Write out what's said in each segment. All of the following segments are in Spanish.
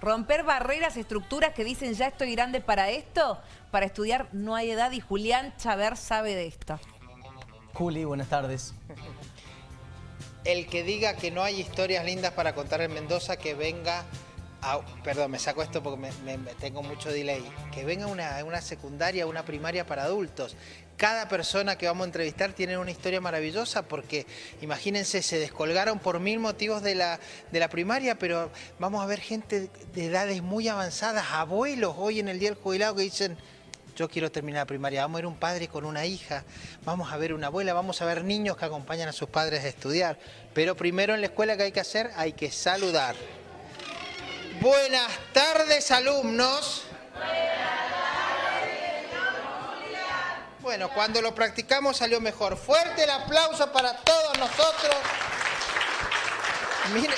Romper barreras, estructuras que dicen ya estoy grande para esto, para estudiar no hay edad y Julián Chaver sabe de esto. Juli, buenas tardes. El que diga que no hay historias lindas para contar en Mendoza, que venga a, perdón, me saco esto porque tengo mucho delay, que venga una, una secundaria, una primaria para adultos. Cada persona que vamos a entrevistar tiene una historia maravillosa porque, imagínense, se descolgaron por mil motivos de la, de la primaria, pero vamos a ver gente de edades muy avanzadas, abuelos hoy en el Día del Jubilado que dicen, yo quiero terminar la primaria, vamos a ver un padre con una hija, vamos a ver una abuela, vamos a ver niños que acompañan a sus padres a estudiar. Pero primero en la escuela que hay que hacer, hay que saludar. Buenas tardes, alumnos. Bueno, cuando lo practicamos salió mejor. Fuerte el aplauso para todos nosotros. Miren,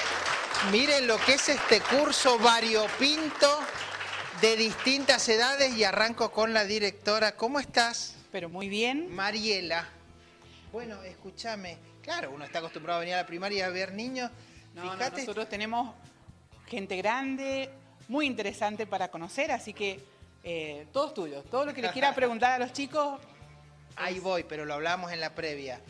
miren lo que es este curso variopinto de distintas edades y arranco con la directora. ¿Cómo estás? Pero muy bien. Mariela. Bueno, escúchame. Claro, uno está acostumbrado a venir a la primaria a ver niños. No, nosotros tenemos gente grande, muy interesante para conocer, así que eh, todos tuyos. Todo lo que les quiera preguntar a los chicos, Ahí voy, pero lo hablamos en la previa.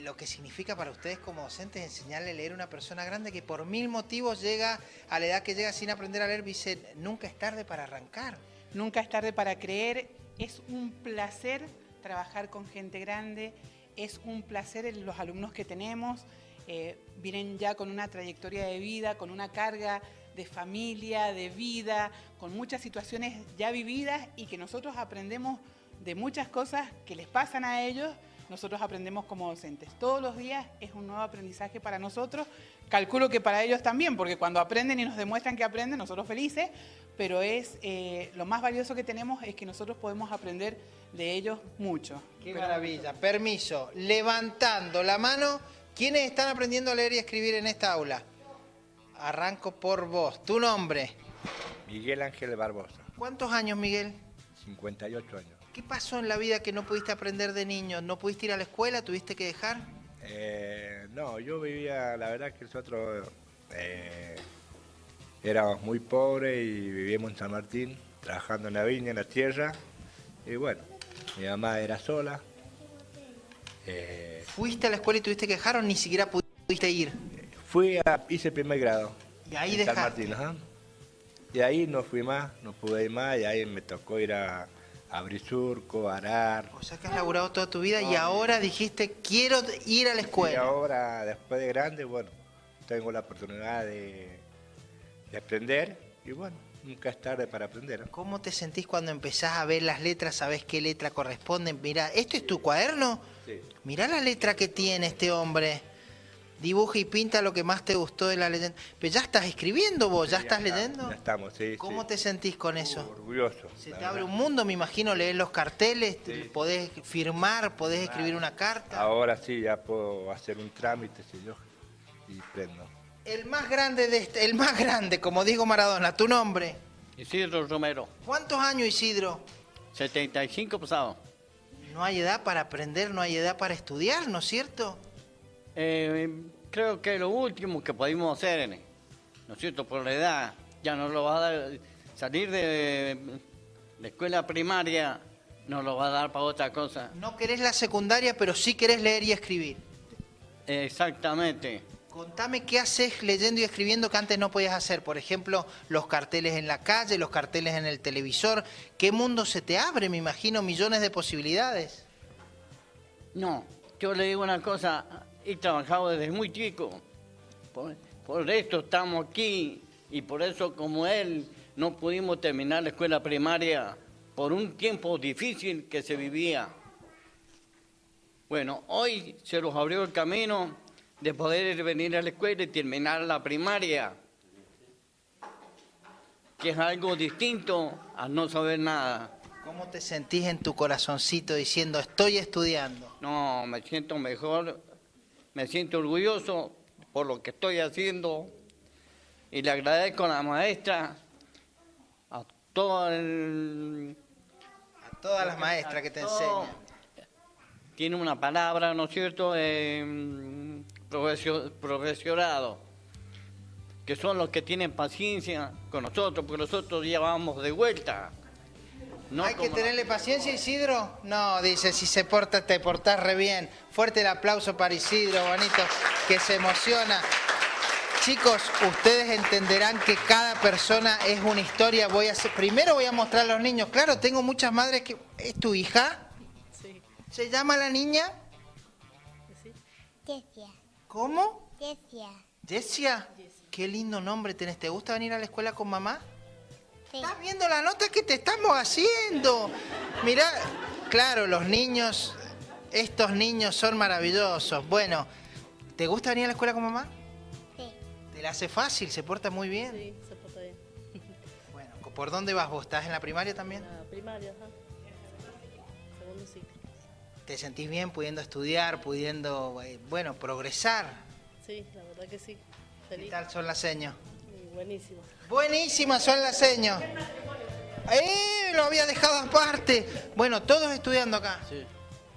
lo que significa para ustedes como docentes enseñarle a leer a una persona grande que por mil motivos llega a la edad que llega sin aprender a leer, dice, nunca es tarde para arrancar. Nunca es tarde para creer. Es un placer trabajar con gente grande. Es un placer los alumnos que tenemos. Eh, vienen ya con una trayectoria de vida, con una carga de familia, de vida, con muchas situaciones ya vividas y que nosotros aprendemos de muchas cosas que les pasan a ellos, nosotros aprendemos como docentes. Todos los días es un nuevo aprendizaje para nosotros. Calculo que para ellos también, porque cuando aprenden y nos demuestran que aprenden, nosotros felices, pero es eh, lo más valioso que tenemos es que nosotros podemos aprender de ellos mucho. Qué maravilla. Permiso. Levantando la mano, ¿quiénes están aprendiendo a leer y escribir en esta aula? Arranco por vos. ¿Tu nombre? Miguel Ángel Barbosa. ¿Cuántos años, Miguel? 58 años. ¿Qué pasó en la vida que no pudiste aprender de niño? ¿No pudiste ir a la escuela? ¿Tuviste que dejar? Eh, no, yo vivía, la verdad que nosotros eh, éramos muy pobres y vivíamos en San Martín, trabajando en la viña, en la tierra. Y bueno, mi mamá era sola. Eh, ¿Fuiste a la escuela y tuviste que dejar o ni siquiera pudiste ir? Fui a, hice primer grado. ¿Y ahí en San Martín, Y ahí no fui más, no pude ir más y ahí me tocó ir a abrir surco, arar. O sea que has laburado toda tu vida y ahora dijiste, quiero ir a la escuela. Y ahora, después de grande, bueno, tengo la oportunidad de, aprender y bueno, nunca es tarde para aprender. ¿Cómo te sentís cuando empezás a ver las letras, sabés qué letra corresponde? Mira, ¿esto es tu cuaderno? Sí. Mirá la letra que tiene este hombre dibuja y pinta lo que más te gustó de la leyenda. Pero ya estás escribiendo vos, ¿ya, estás leyendo? Ya estamos, sí. ¿Cómo te sentís con eso? orgulloso. Se te abre un mundo, me imagino, leer los carteles, podés firmar, podés escribir una carta. Ahora sí, ya puedo hacer un trámite, si yo, y prendo. El más grande de este, el más grande, como digo Maradona, ¿tu nombre? Isidro Romero. ¿Cuántos años, Isidro? 75 pasado. No hay edad para aprender, no hay edad para estudiar, ¿no es cierto? Eh, creo que lo último que podemos hacer, ¿no es cierto? Por la edad, ya no lo va a dar, salir de la escuela primaria no lo va a dar para otra cosa. No querés la secundaria, pero sí querés leer y escribir. Exactamente. Contame qué haces leyendo y escribiendo que antes no podías hacer. Por ejemplo, los carteles en la calle, los carteles en el televisor. ¿Qué mundo se te abre? Me imagino millones de posibilidades. No, yo le digo una cosa he trabajado desde muy chico. Por, esto estamos aquí y por eso como él no pudimos terminar la escuela primaria por un tiempo difícil que se vivía. Bueno, hoy se nos abrió el camino de poder venir a la escuela y terminar la primaria, que es algo distinto a no saber nada. ¿Cómo te sentís en tu corazoncito diciendo estoy estudiando? No, me siento mejor me siento orgulloso por lo que estoy haciendo y le agradezco a la maestra, a, todo a todas las maestras que te enseñan. Tiene una palabra, ¿no es cierto?, eh, profesionado, que son los que tienen paciencia con nosotros, porque nosotros ya vamos de vuelta. No Hay que la- tenerle paciencia, Isidro. No, dice, si se porta, te portás re bien. Fuerte el aplauso para Isidro, bonito, que se emociona. Chicos, ustedes entenderán que cada persona es una historia. Voy a hacer, primero voy a mostrar a los niños. Claro, tengo muchas madres que... ¿Es tu hija? ¿Se llama la niña? Yesia, ¿Cómo? Yesia, Jessia. Qué lindo nombre tenés. ¿Te gusta venir a la escuela con mamá? sí, ¿Estás viendo la nota que te estamos haciendo? Mirá, claro, los niños, estos niños son maravillosos. Bueno, ¿te gusta venir a la escuela con mamá? sí, Te la hace fácil, se porta muy bien. Sí, se porta bien. Bueno, ¿por dónde vas vos? ¿Estás en la primaria también? La primaria, ajá. ¿Te sentís bien pudiendo estudiar, pudiendo, eh, bueno, progresar? Sí, la verdad que sí. ¿Qué Feliz. tal son las señas? Y buenísimo. Buenísimas son las señas. ¡Eh! Lo había dejado aparte. Bueno, todos estudiando acá. Sí.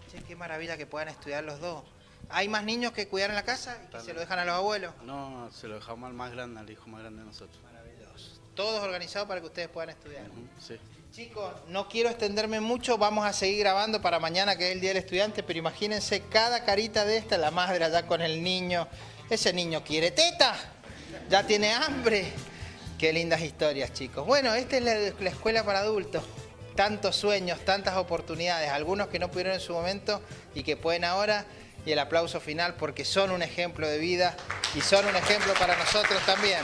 Che, qué maravilla que puedan estudiar los dos. ¿Hay más niños que cuidar en la casa y que se lo dejan a los abuelos? No, se lo dejamos al más grande, al hijo más grande de nosotros. Maravilloso. Todos organizados para que ustedes puedan estudiar. Sí. Chicos, no quiero extenderme mucho, vamos a seguir grabando para mañana que es el Día del Estudiante, pero imagínense cada carita de esta, la madre allá con el niño. Ese niño quiere teta, ya tiene hambre. Qué lindas historias, chicos. Bueno, esta es la, la escuela para adultos. Tantos sueños, tantas oportunidades, algunos que no pudieron en su momento y que pueden ahora. Y el aplauso final porque son un ejemplo de vida y son un ejemplo para nosotros también.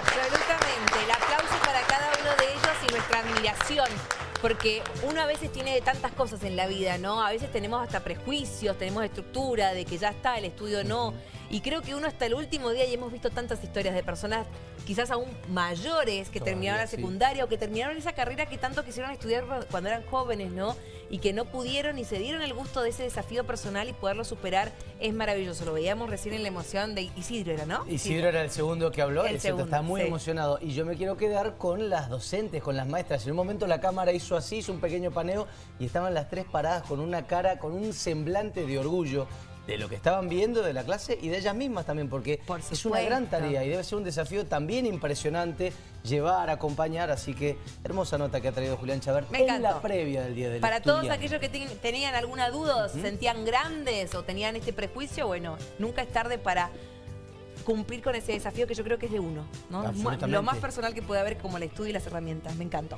Absolutamente. El aplauso para cada uno de ellos y nuestra Porque uno a veces tiene tantas cosas en la vida, ¿no? A veces tenemos hasta prejuicios, tenemos estructura de que ya está, el estudio no. Y creo que uno hasta el último día, y hemos visto tantas historias de personas quizás aún mayores que Todavía, terminaron la sí. secundaria o que terminaron esa carrera que tanto quisieron estudiar cuando eran jóvenes, ¿no? Y que no pudieron y se dieron el gusto de ese desafío personal y poderlo superar es maravilloso. Lo veíamos recién en la emoción de Isidro, ¿era, ¿no? Isidro era el segundo que habló, El segundo, está muy sí. emocionado. Y yo me quiero quedar con las docentes, con las maestras. En un momento la cámara hizo así, hizo un pequeño paneo y estaban las tres paradas con una cara, con un semblante de orgullo de lo que estaban viendo de la clase y de ellas mismas también, porque Por es una gran tarea y debe ser un desafío también impresionante llevar, acompañar. Así que hermosa nota que ha traído Julián Chabert Me en la previa del Día del Para todos aquellos que ten- tenían alguna duda, se sentían grandes o tenían este prejuicio, bueno, nunca es tarde para cumplir con ese desafío que yo creo que es de uno, ¿no? Lo más personal que puede haber como el estudio y las herramientas. Me encantó.